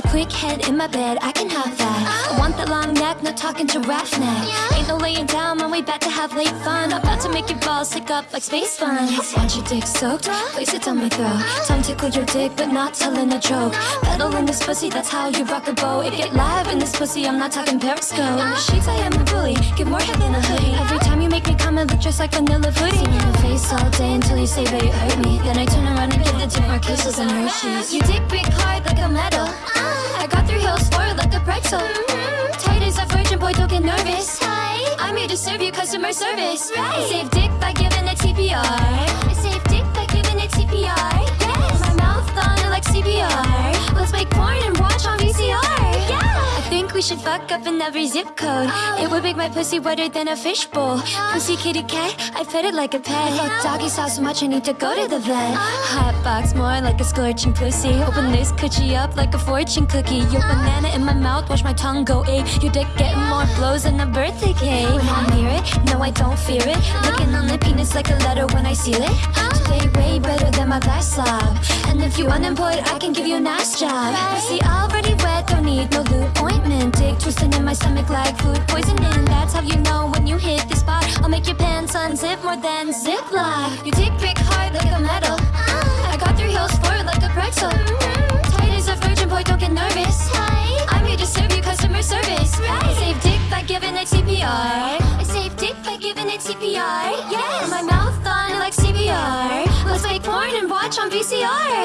A quick head in my bed, I can have that. I want that long neck, not talking to giraffe neck. Ain't no laying down when we back to have late fun. I'm About to make your balls stick up like space fun. Want your dick soaked? Place it on my throat. Tongue tickle your dick, but not telling a joke. Pedal in this pussy, that's how you rock a boat. It get live in this pussy, I'm not talking periscope. Uh-huh. In the sheets, I am a bully. Give more head than a hoodie. Every time you make me come, I look just like vanilla pudding. In your face all day until you say that you hurt me. Then I turn around and give the tip more kisses and Hershey's. You dick big hard like a metal. Uh-huh. I got three hills for it like a pretzel. Tight as a virgin boy, don't get nervous. I'm here to serve you customer service. I save dick by giving it CPR. I save dick by giving it CPR. Yes. My mouth on it like CPR. We should fuck up in every zip code. It would make my pussy wetter than a fishbowl. Pussy kitty cat, I fed it like a pet. Fuck doggy style so much I need to go to the vet. Hot box more like a scorching pussy. Open this coochie up like a fortune cookie. Your banana in my mouth, watch my tongue go ape. Your dick getting more blows than a birthday cake. When I'm near it, no I don't fear it. Licking on the penis like a letter when I seal it. Today way better than my last slob. And if you unemployed, I can give you a nice job. See, already twisting in my stomach like food poisoning. That's how you know when you hit the spot. I'll make your pants unzip more than Ziploc. You dick big hard like a metal. I got three hills for it like a pretzel. Tight as a virgin boy, don't get nervous. I'm here to serve you customer service. I save dick by giving it CPR. I save dick by giving it CPR. Yes. My mouth on like CPR. Let's make porn and watch on VCR.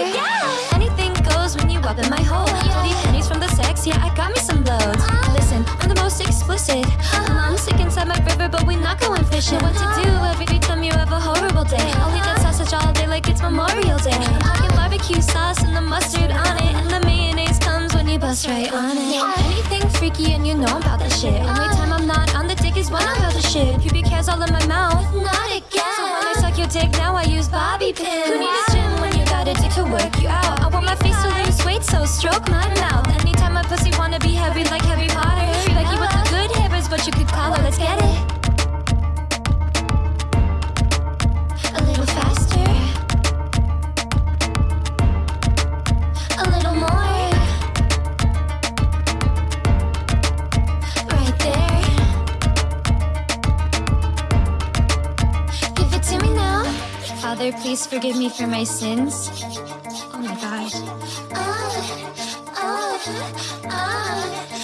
Not. What to do every time you have a horrible day? I'll eat that sausage all day like it's Memorial Day. I'm barbecue sauce and the mustard on it, and the mayonnaise comes when you bust right on it. Anything freaky and you know I'm about that shit. Only time I'm not on the dick is when I'm about the shit. Pubic hairs all in my mouth. Not again. So when I suck your dick, now I use bobby pins. Who need a gym when you got a dick to work you out? I want my face to lose weight, so stroke my Father, please forgive me for my sins. Oh my God. Oh, oh, oh.